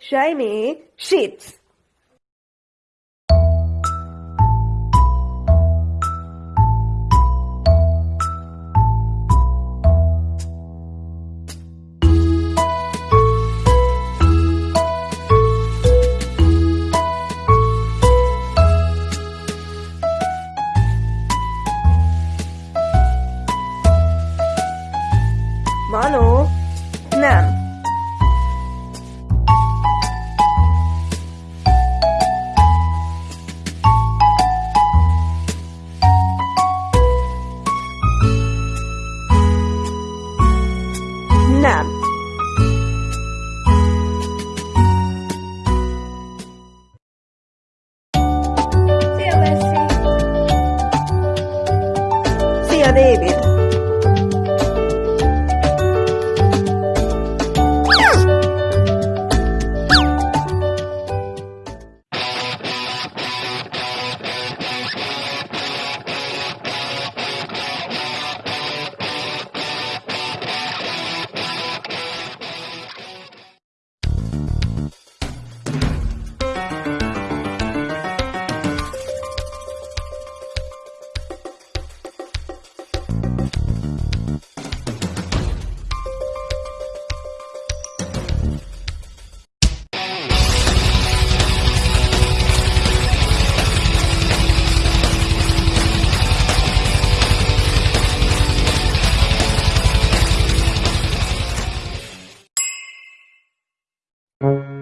shiny sheets. Nem. Nem. David! Thank